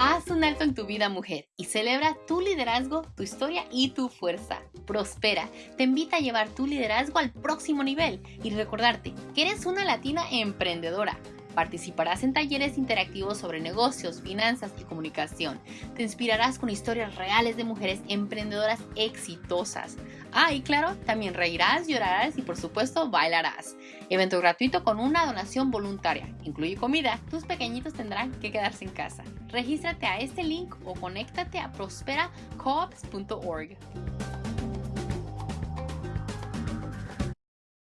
Haz un alto en tu vida mujer y celebra tu liderazgo, tu historia y tu fuerza. Prospera te invita a llevar tu liderazgo al próximo nivel y recordarte que eres una latina emprendedora Participarás en talleres interactivos sobre negocios, finanzas y comunicación. Te inspirarás con historias reales de mujeres emprendedoras exitosas. Ah, y claro, también reirás, llorarás y por supuesto bailarás. Evento gratuito con una donación voluntaria. Incluye comida. Tus pequeñitos tendrán que quedarse en casa. Regístrate a este link o conéctate a prosperacoops.org.